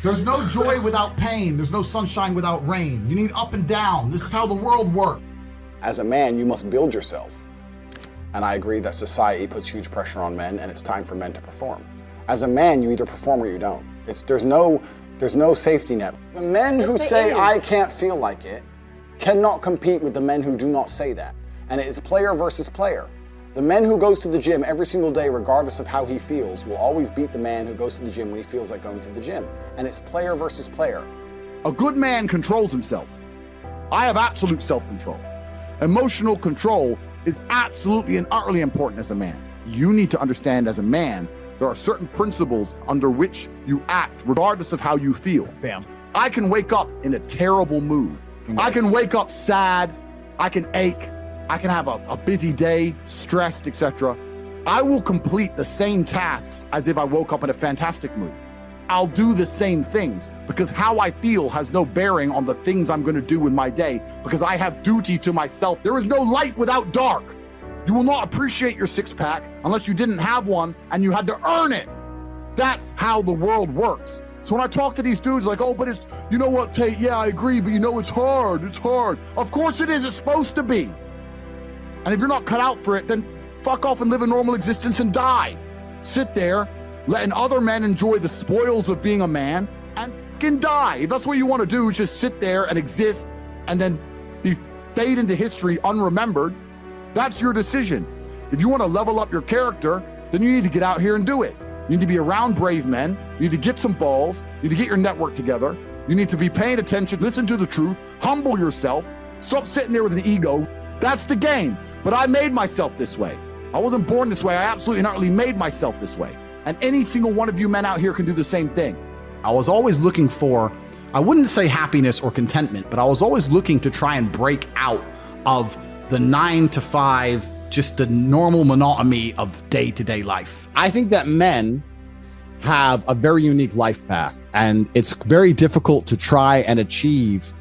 There's no joy without pain. There's no sunshine without rain. You need up and down. This is how the world works. As a man, you must build yourself. And I agree that society puts huge pressure on men and it's time for men to perform. As a man, you either perform or you don't. It's, there's, no, there's no safety net. The men who Yes, say, there I can't feel like it, cannot compete with the men who do not say that. And it is player versus player. The man who goes to the gym every single day, regardless of how he feels, will always beat the man who goes to the gym when he feels like going to the gym. And it's player versus player. A good man controls himself. I have absolute self control. Emotional control is absolutely and utterly important as a man. You need to understand as a man, there are certain principles under which you act, regardless of how you feel. Bam. I can wake up in a terrible mood. I can wake up sad. I can ache. I can have a, a busy day, stressed, etc. I will complete the same tasks as if I woke up in a fantastic mood. I'll do the same things because how I feel has no bearing on the things I'm going to do in my day because I have duty to myself. There is no light without dark. You will not appreciate your six pack unless you didn't have one and you had to earn it. That's how the world works. So when I talk to these dudes, like, oh, but it's, you know what, Tate? Yeah, I agree, but you know, it's hard. It's hard. Of course it is. It's supposed to be. And if you're not cut out for it, then fuck off and live a normal existence and die. Sit there, letting other men enjoy the spoils of being a man and can die. If that's what you want to do, is just sit there and exist and then be fade into history unremembered. That's your decision. If you want to level up your character, then you need to get out here and do it. You need to be around brave men. You need to get some balls. You need to get your network together. You need to be paying attention, listen to the truth, humble yourself, stop sitting there with an ego. That's the game. But I made myself this way. I wasn't born this way. I absolutely and utterly made myself this way. And any single one of you men out here can do the same thing. I was always looking for, I wouldn't say happiness or contentment, but I was always looking to try and break out of the nine to five, just the normal monotony of day to day life. I think that men have a very unique life path, and it's very difficult to try and achieve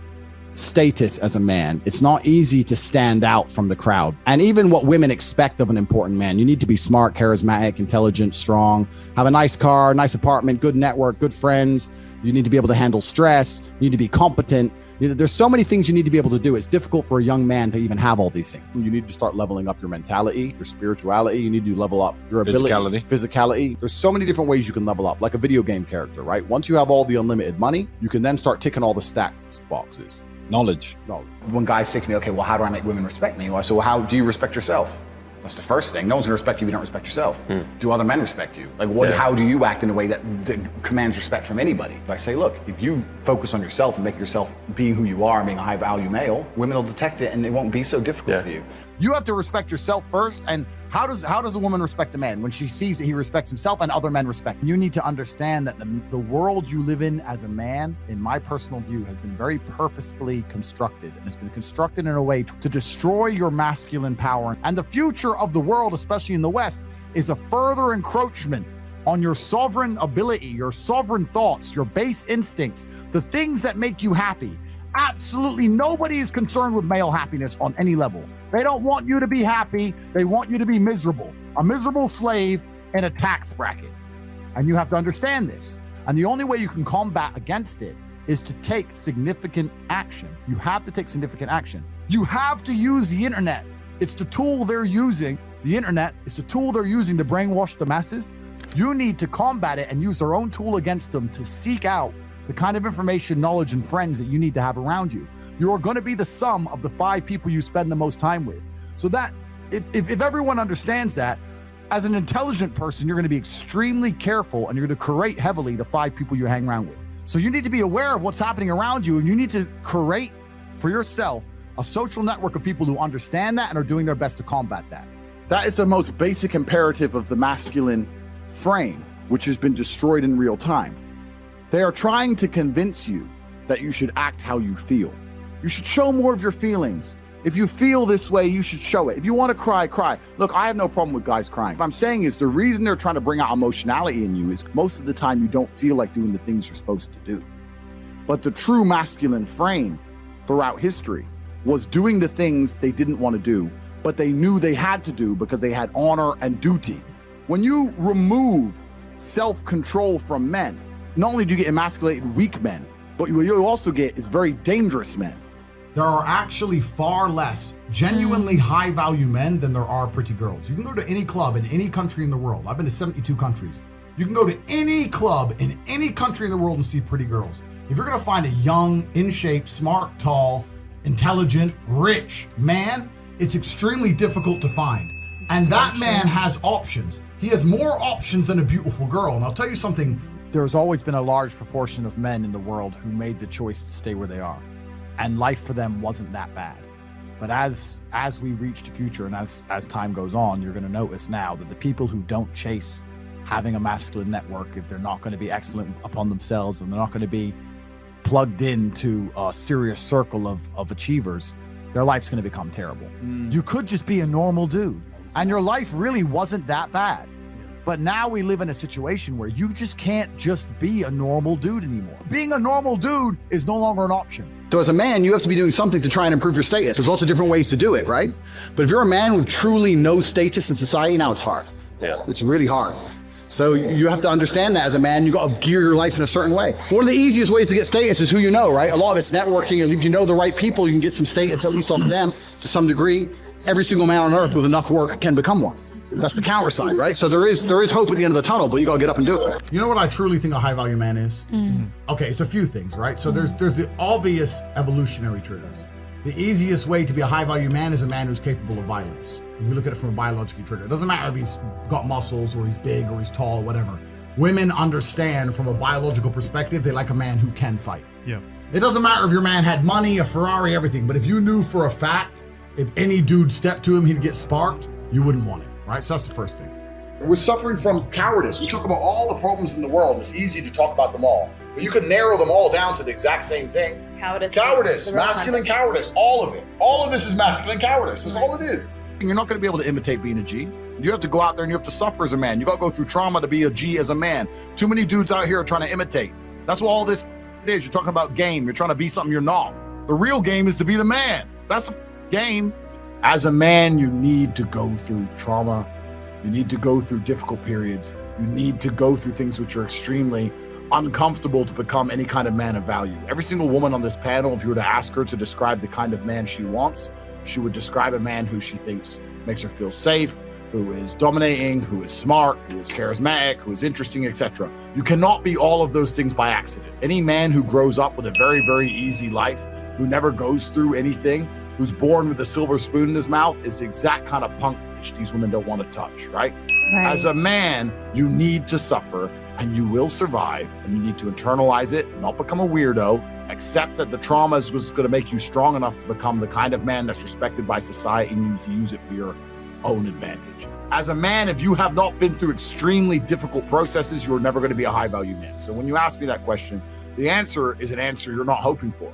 status as a man. It's not easy to stand out from the crowd. And even what women expect of an important man, you need to be smart, charismatic, intelligent, strong, have a nice car, nice apartment, good network, good friends. You need to be able to handle stress. You need to be competent. There's so many things you need to be able to do. It's difficult for a young man to even have all these things. You need to start leveling up your mentality, your spirituality. You need to level up your ability, Physicality. physicality. There's so many different ways you can level up, like a video game character, right? Once you have all the unlimited money, you can then start ticking all the stats boxes. Knowledge. No, When guys say to me, okay, well, how do I make women respect me? Well, I say, well, how do you respect yourself? That's the first thing. No one's gonna respect you if you don't respect yourself. Hmm. Do other men respect you? Like, what? Yeah. How do you act in a way that, that commands respect from anybody? I say, look, if you focus on yourself and make yourself being who you are, being a high value male, women will detect it, and it won't be so difficult Yeah. for you. You have to respect yourself first. And how does how does a woman respect a man when she sees that he respects himself and other men respect? You need to understand that the, the world you live in as a man, in my personal view, has been very purposefully constructed, and it's been constructed in a way to destroy your masculine power. And the future of the world, especially in the West, is a further encroachment on your sovereign ability, your sovereign thoughts, your base instincts, the things that make you happy. Absolutely nobody is concerned with male happiness on any level. They don't want you to be happy, they want you to be miserable, a miserable slave in a tax bracket. And you have to understand this. And the only way you can combat against it is to take significant action. You have to take significant action. You have to use the internet. It's the tool they're using. The internet is the tool they're using to brainwash the masses. You need to combat it and use their own tool against them to seek out the kind of information, knowledge, and friends that you need to have around you. You are going to be the sum of the five people you spend the most time with. So that if, if, if everyone understands that, as an intelligent person, you're going to be extremely careful and you're going to curate heavily the five people you hang around with. So you need to be aware of what's happening around you and you need to curate for yourself a social network of people who understand that and are doing their best to combat that. That is the most basic imperative of the masculine frame, which has been destroyed in real time. They are trying to convince you that you should act how you feel. You should show more of your feelings. If you feel this way, you should show it. If you want to cry, cry. Look, I have no problem with guys crying. What I'm saying is the reason they're trying to bring out emotionality in you is most of the time you don't feel like doing the things you're supposed to do. But the true masculine frame throughout history was doing the things they didn't want to do, but they knew they had to do because they had honor and duty. When you remove self control from men, not only do you get emasculated weak men, but what you also get is very dangerous men. There are actually far less genuinely hmm. high value men than there are pretty girls. You can go to any club in any country in the world. I've been to 72 countries. You can go to any club in any country in the world and see pretty girls. If you're gonna find a young, in shape, smart, tall, intelligent, rich man, it's extremely difficult to find. And that man has options. He has more options than a beautiful girl. And I'll tell you something There's always been a large proportion of men in the world who made the choice to stay where they are, and life for them wasn't that bad. But as as we reach the future and as as time goes on, you're going to notice now that the people who don't chase having a masculine network, if they're not going to be excellent upon themselves and they're not going to be plugged into a serious circle of of achievers, their life's going to become terrible. Mm. You could just be a normal dude, and your life really wasn't that bad. But now we live in a situation where you just can't just be a normal dude anymore. Being a normal dude is no longer an option. So as a man, you have to be doing something to try and improve your status. There's lots of different ways to do it, right? But if you're a man with truly no status in society, now it's hard. Yeah. It's really hard. So you have to understand that as a man, you got to gear your life in a certain way. One of the easiest ways to get status is who you know, right? A lot of it's networking, and if you know the right people, you can get some status at least off of them to some degree. Every single man on earth with enough work can become one. That's the counter side, right? So there is there is hope at the end of the tunnel, but you got to get up and do it. You know what I truly think a high value man is? Mm. Mm-hmm. Okay, it's a few things, right? So there's there's the obvious evolutionary triggers. The easiest way to be a high value man is a man who's capable of violence. If we look at it from a biological trigger, it doesn't matter if he's got muscles or he's big or he's tall or whatever. Women understand from a biological perspective, they like a man who can fight. Yeah. It doesn't matter if your man had money, a Ferrari, everything, but if you knew for a fact if any dude stepped to him, he'd get sparked, you wouldn't want it, right? So that's the first thing. We're suffering from cowardice. We talk about all the problems in the world, and it's easy to talk about them all. But you can narrow them all down to the exact same thing. Cowardice. Cowardice, The real masculine cowardice, all of it. All of this is masculine cowardice. That's all it is. You're not going to be able to imitate being a G. You have to go out there and you have to suffer as a man. You got to go through trauma to be a G as a man. Too many dudes out here are trying to imitate. That's what all this is. You're talking about game. You're trying to be something you're not. The real game is to be the man. That's the game. As a man, you need to go through trauma. You need to go through difficult periods. You need to go through things which are extremely uncomfortable to become any kind of man of value. Every single woman on this panel, if you were to ask her to describe the kind of man she wants, she would describe a man who she thinks makes her feel safe, who is dominating, who is smart, who is charismatic, who is interesting, etc. You cannot be all of those things by accident. Any man who grows up with a very, very easy life, who never goes through anything, who's born with a silver spoon in his mouth, is the exact kind of punk which these women don't want to touch, right? Right. As a man, you need to suffer and you will survive and you need to internalize it, not become a weirdo, accept that the trauma is was going to make you strong enough to become the kind of man that's respected by society and you need to use it for your own advantage. As a man, if you have not been through extremely difficult processes, you're never going to be a high value man. So when you ask me that question, the answer is an answer you're not hoping for.